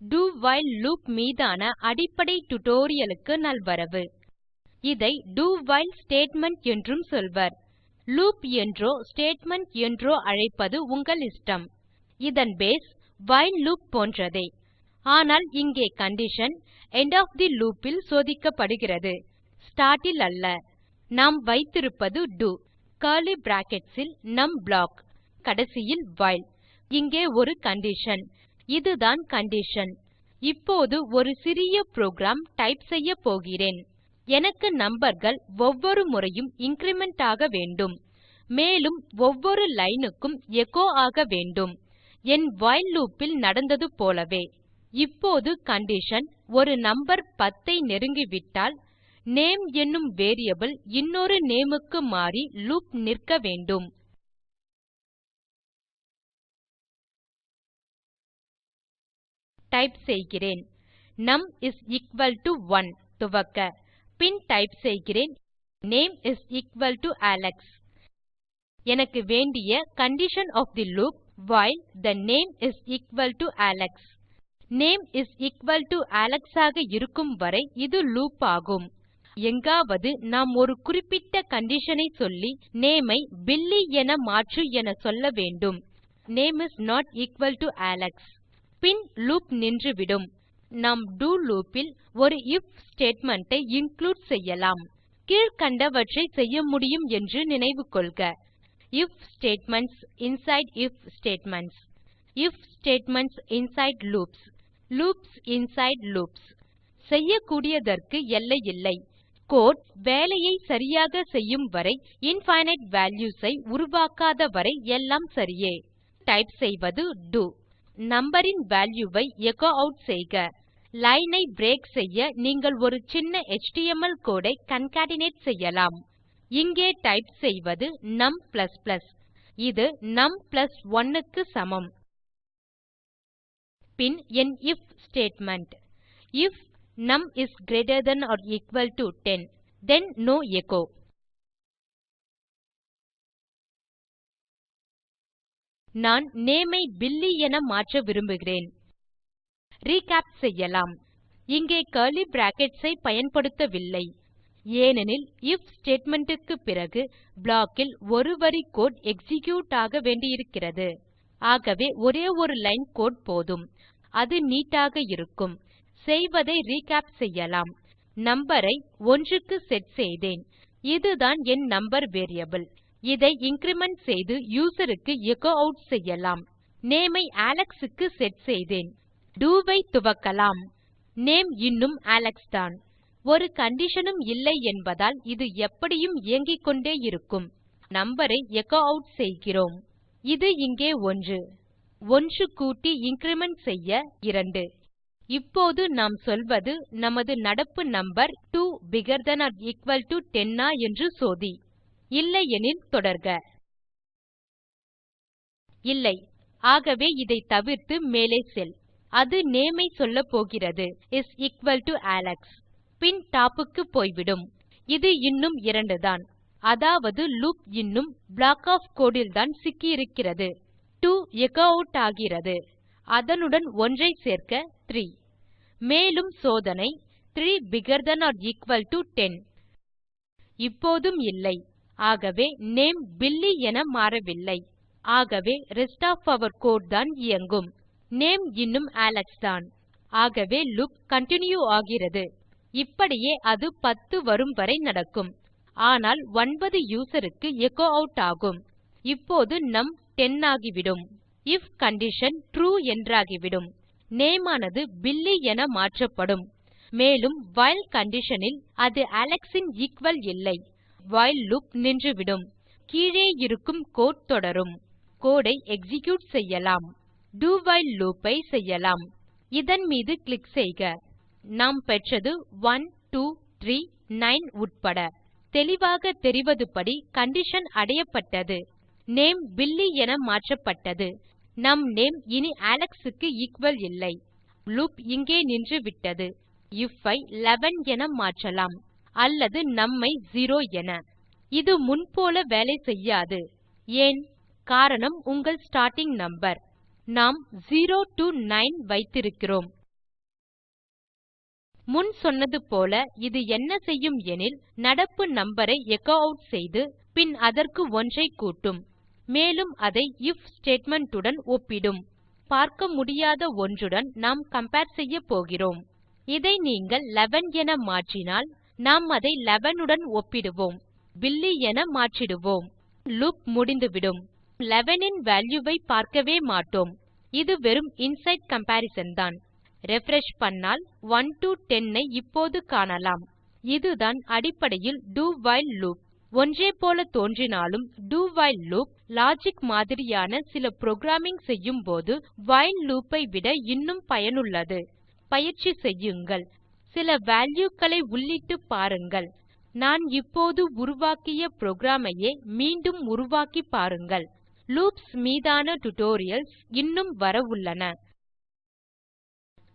do while loop மீதான அடிப்படை டுடோரியலுக்கு நல்வரவு. இதை do while ஸ்டேட்மெண்ட் என்றும் சொல்வர். லூப் என்றோ ஸ்டேட்மெண்ட் என்றோ அழைப்பது உங்கள் இஷ்டம். இதன் பேஸ் வைல் லூப் போன்றதே. ஆனால் இங்கே condition end of the loop இல் சோதிக்கப்படுகிறது. ஸ்டார்ட் இல் அல்ல. நாம் வைத்திருப்பது டோ கர்லி பிராக்கெட்ஸ் இல் நம் ப்ளாக் கடைசியில் வைல் இங்கே ஒரு கண்டிஷன் இதுதான் கண்டிஷன் இப்போது ஒரு சிறிய புரோகிராம் டைப் செய்ய போகிறேன். எனக்கு நம்பர்கள் ஒவ்வொரு முறையும் இன்கிரிமெண்ட் ஆக வேண்டும். மேலும் ஒவ்வொரு லைன் க்கும் எச்சோ ஆக வேண்டும். என் வைல் லூப் நடந்தது போலவே. இப்போது கண்டிஷன் ஒரு நம்பர் 10 ஐ நெருங்கிவிட்டால் நேம் என்னும் வேரியபிள் இன்னொரு நேம் க்கு மாறி லூப் நிற்க வேண்டும். டைப் செய்கிறேன். நும் இஸ் எக்குவல் டோ 1 துவக்க. பின் டைப் செய்கிறேன். Name is equal to Alex எனக்கு வேண்டிய condition of the loop while the name is equal to Alex name is equal to Alex ஆக இருக்கும் வரை இது லூப் ஆகும். எங்காவது நாம் ஒரு குறிப்பிட்ட கண்டிஷன் ஐ சொல்லி நேம் ஐ பில்லி என மாற்று என சொல்ல வேண்டும். Name is not equal to Alex bin loop நின்றுவிடும். நாம் டோ லூப் இல் ஒரு ஐஎஃப் ஸ்டேட்மெண்ட் ஐ இன்க்ளூடு செய்யலாம். கீழ்க்கண்டவற்றை செய்ய முடியும் என்று நினைவுகொள்க if statements inside if statements if statements inside loops loops inside loops செய்யக்கூடியதற்கு எல்லை இல்லை. கோடு வேலையை சரியாக செய்யும் வரை இன்ஃபினைட் வால்யூஸ் ஐ உருவாக்காத வரை எல்லாம் சரியே. டைப் செய்வது டோ நம்பர் இன் வால்யூ ஐ எச்சோ ஆட் செய்க. லைன் ஐ பிரேக் செய்ய நீங்கள் ஒரு சின்ன எச்டிஎம்எல் கோடு ஐ கான்கேட்னேட் செய்யலாம். இங்கே டைப் செய்வது நும் இது நும் 1 க்கு சமம். பின் என் if statement if num is greater than or equal to 10 then no echo நான் நேம் ஐ பில்லி என மாற்ற விரும்புகிறேன். ரிகேப் செய்யலாம். இங்கே கர்லி பிராக்கெட்ஸ் ஐ பயன்படுத்தவில்லை. ஏனெனில் ஐஎஃப் ஸ்டேட்மெண்ட் க்கு பிறகு ப்ளாக் இல் ஒரு வரி கோடு எக்ஸிக்யூட் ஆக வேண்டியிருக்கிறது. ஆகவே ஒரே ஒரு லைன் கோடு போதும். அது நீட் ஆக இருக்கும். செய்வதை ரிகேப் செய்யலாம். நம்பர் ஐ 1 க்கு செட் செய்தேன். இதுதான் என் நம்பர் வேரியபிள் இதை இன்கிரிமெண்ட் செய்து யூசர் க்கு எச்சோ ஆட் செய்யலாம். நேம் ஐ அலெக்ஸ் க்கு செட் செய்தேன். do ஐ துவக்கலாம். நேம் இன்னும் அலெக்ஸ் தான். ஒரு கண்டிஷன் உம் இல்லை என்பதால் இது எப்படியும் இயங்கிக்கொண்டே இருக்கும். நம்பர் ஐ எச்சோ ஆட் செய்கிறோம். இது இங்கே 1 1 கூட்டி இன்கிரிமெண்ட் செய்ய 2 இப்போது நாம் சொல்வது நமது நடப்பு number 2 bigger than or equal to 10 ஆ என்று சோதி. இல்லையெனில் தொடர்க. இல்லை. ஆகவே இதை தவிர்த்து மேலே செல். அது நேம் ஐ சொல்லப்போகிறது இஸ் எக்குவல் டோ அலெக்ஸ் பின் டாப் க்கு போய்விடும். இது இன்னும் 2 தான். அதாவது லூப் இன்னும் ப்ளாக் ஒஃப் கோடு இல்தான் சிக்கியிருக்கிறது. 2 எச்சோ ஆட் ஆகிறது. அதனுடன் 1 ஐ சேர்க்க 3 மேலும் சோதனை 3 bigger than or equal to 10 இப்போதும் இல்லை. ஆகவே நேம் பில்லி என மாறவில்லை. ஆகவே ரெஸ்ட் ஒஃப் ஆர் கோடு தான் இயங்கும். நேம் இன்னும் அலெக்ஸ் தான். ஆகவே லூப் கன்டின்யூ ஆகிறது. இப்படியே அது 10 வரும் வரை நடக்கும். ஆனால் 9 யூசர் க்கு எச்சோ ஆட் ஆகும். இப்போது நும் 10 ஆகிவிடும். ஐஎஃப் கண்டிஷன் ட்ரூ என்றாகிவிடும். நேம் ஆனது பில்லி என மாற்றப்படும். மேலும் வைல் கண்டிஷன் அது அலெக்ஸ் ஈக்குவல் எக்குவல் இல்லை. வைல் லூப் நின்றுவிடும். கீழே இருக்கும் கோடு தொடரும். கோடு ஐ எக்ஸிக்யூட் செய்யலாம். Do வைல் லூப் ஐ செய்யலாம். இதன் மீது கிளிக் செய்க. நாம் பெற்றது 1 2 3 9 உட்பட. தெளிவாக தெரிவதுபடி கண்டிஷன் அடையப்பட்டது. நேம் பில்லி என மாற்றப்பட்டது. நம் நேம் இனி அலெக்ஸ் க்கு எக்குவல் இல்லை. லூப் இங்கே நின்றுவிட்டது. ஐஎஃப் ஐ 11 என மாற்றலாம். அல்லது நும் ஐ 0 என. இது முன்போல வேலை செய்யாது. ஏன்? காரணம் உங்கள் ஸ்டார்ட்டிங் நம்பர் நாம் 0 டோ 9 வைத்திருக்கிறோம். முன் சொன்னது போல இது என்ன செய்யும் எனில் நடப்பு நம்பர் ஐ எச்சோ ஆட் செய்து பின் அதற்கு ஒன்றை கூட்டும். மேலும் அதை ஐஎஃப் ஸ்டேட்மெண்ட் உடன் ஒப்பிடும். பார்க்க முடியாத ஒன்றுடன் நாம் கம்பேர் செய்யப்போகிறோம் இதை நீங்கள் 11 என மாற்றினால் நாம் அதை 11 உடன் ஒப்பிடுவோம். பில்லி என மாற்றிடுவோம். லூப் முடிந்துவிடும். 11 இன் வால்யூ ஐ பார்க்கவே மாட்டோம். இது வெறும் இன்சைடு கம்பரிசன் தான். ரிஃப்ரெஷ் செய்தால் 1 டோ 10 ஐ இப்போது காணலாம். இதுதான் அடிப்படையில் do வைல் லூப் ஒன்றே போல தோன்றினாலும் do வைல் லூப் லாஜிக் மாதிரியான சில புரோகிராமிங் செய்யும்போது வைல் லூப் ஐ விட இன்னும் பயனுள்ளது. பயிற்சி செய்யுங்கள். சில வால்யூ களை உள்ளிட்டு பாருங்கள். நான் இப்போது உருவாக்கிய புரோகிராம் ஐயே மீண்டும் உருவாக்கி பாருங்கள். லூப்ஸ் மீதான டியூட்டோரியல்ஸ் இன்னும் வரவுள்ளன.